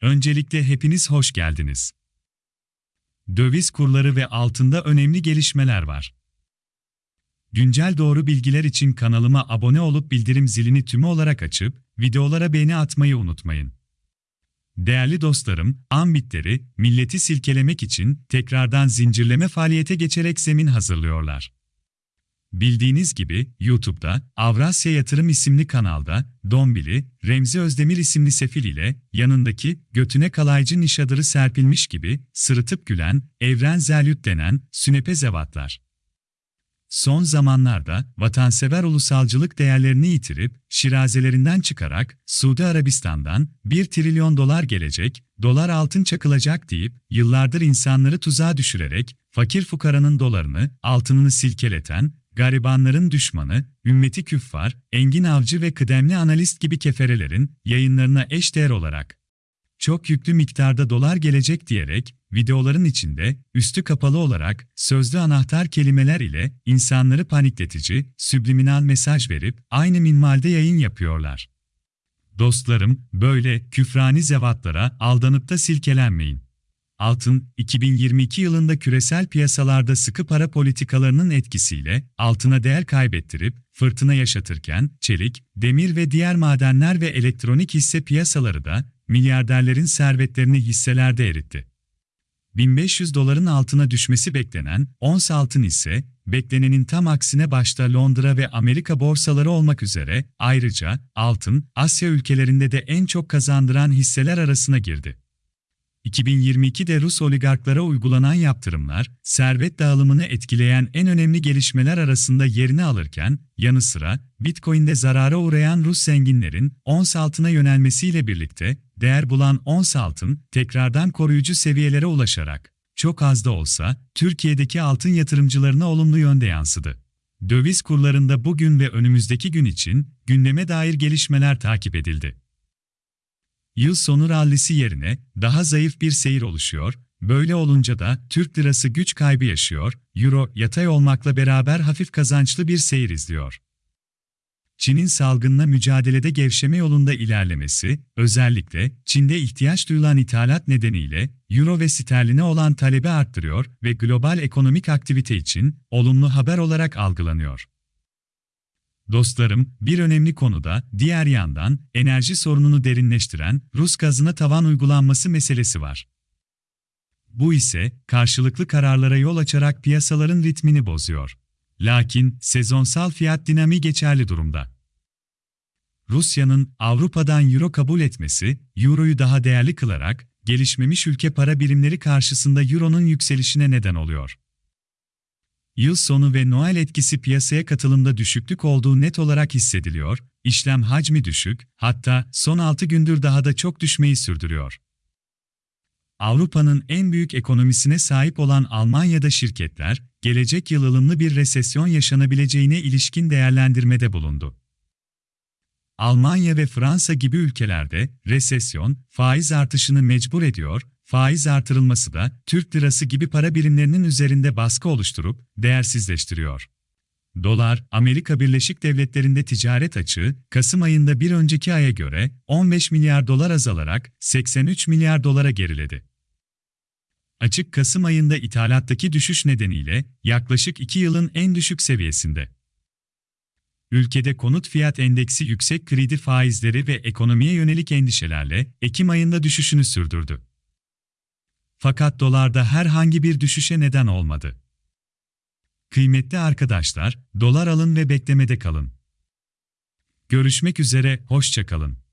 Öncelikle hepiniz hoş geldiniz. Döviz kurları ve altında önemli gelişmeler var. Güncel doğru bilgiler için kanalıma abone olup bildirim zilini tümü olarak açıp videolara beğeni atmayı unutmayın. Değerli dostlarım, ambitleri, milleti silkelemek için tekrardan zincirleme faaliyete geçerek zemin hazırlıyorlar. Bildiğiniz gibi YouTube'da Avrasya Yatırım isimli kanalda Dombili, Remzi Özdemir isimli sefil ile yanındaki götüne kalaycı nişadırı serpilmiş gibi sırıtıp gülen Evren Zelyut denen sünepe zevatlar. Son zamanlarda vatansever ulusalcılık değerlerini yitirip şirazelerinden çıkarak Suudi Arabistan'dan 1 trilyon dolar gelecek, dolar altın çakılacak deyip yıllardır insanları tuzağa düşürerek fakir fukaranın dolarını, altınını silkeleten, garibanların düşmanı, ümmeti küffar, Engin Avcı ve kıdemli analist gibi keferelerin yayınlarına eşdeğer olarak çok yüklü miktarda dolar gelecek diyerek videoların içinde üstü kapalı olarak sözlü anahtar kelimeler ile insanları panikletici, sübliminal mesaj verip aynı minvalde yayın yapıyorlar. Dostlarım, böyle küfrani zevatlara aldanıp da silkelenmeyin. Altın, 2022 yılında küresel piyasalarda sıkı para politikalarının etkisiyle altına değer kaybettirip fırtına yaşatırken çelik, demir ve diğer madenler ve elektronik hisse piyasaları da milyarderlerin servetlerini hisselerde eritti. 1500 doların altına düşmesi beklenen ons altın ise beklenenin tam aksine başta Londra ve Amerika borsaları olmak üzere ayrıca altın Asya ülkelerinde de en çok kazandıran hisseler arasına girdi. 2022'de Rus oligarklara uygulanan yaptırımlar, servet dağılımını etkileyen en önemli gelişmeler arasında yerini alırken, yanı sıra Bitcoin'de zarara uğrayan Rus zenginlerin ons altına yönelmesiyle birlikte değer bulan ons altın tekrardan koruyucu seviyelere ulaşarak çok az da olsa Türkiye'deki altın yatırımcılarına olumlu yönde yansıdı. Döviz kurlarında bugün ve önümüzdeki gün için gündeme dair gelişmeler takip edildi. Yıl sonu rallisi yerine daha zayıf bir seyir oluşuyor, böyle olunca da Türk lirası güç kaybı yaşıyor, euro yatay olmakla beraber hafif kazançlı bir seyir izliyor. Çin'in salgınla mücadelede gevşeme yolunda ilerlemesi, özellikle Çin'de ihtiyaç duyulan ithalat nedeniyle euro ve sterline olan talebi arttırıyor ve global ekonomik aktivite için olumlu haber olarak algılanıyor. Dostlarım, bir önemli konuda, diğer yandan, enerji sorununu derinleştiren Rus gazına tavan uygulanması meselesi var. Bu ise, karşılıklı kararlara yol açarak piyasaların ritmini bozuyor. Lakin, sezonsal fiyat dinamiği geçerli durumda. Rusya'nın Avrupa'dan euro kabul etmesi, euroyu daha değerli kılarak, gelişmemiş ülke para birimleri karşısında euronun yükselişine neden oluyor. Yıl sonu ve Noel etkisi piyasaya katılımda düşüklük olduğu net olarak hissediliyor, işlem hacmi düşük, hatta son 6 gündür daha da çok düşmeyi sürdürüyor. Avrupa'nın en büyük ekonomisine sahip olan Almanya'da şirketler, gelecek yıl ılımlı bir resesyon yaşanabileceğine ilişkin değerlendirmede bulundu. Almanya ve Fransa gibi ülkelerde resesyon, faiz artışını mecbur ediyor, faiz artırılması da Türk lirası gibi para birimlerinin üzerinde baskı oluşturup değersizleştiriyor. Dolar, Amerika Birleşik Devletleri'nde ticaret açığı, Kasım ayında bir önceki aya göre 15 milyar dolar azalarak 83 milyar dolara geriledi. Açık Kasım ayında ithalattaki düşüş nedeniyle yaklaşık 2 yılın en düşük seviyesinde. Ülkede konut fiyat endeksi yüksek kredi faizleri ve ekonomiye yönelik endişelerle Ekim ayında düşüşünü sürdürdü. Fakat dolarda herhangi bir düşüşe neden olmadı. Kıymetli arkadaşlar, dolar alın ve beklemede kalın. Görüşmek üzere, hoşçakalın.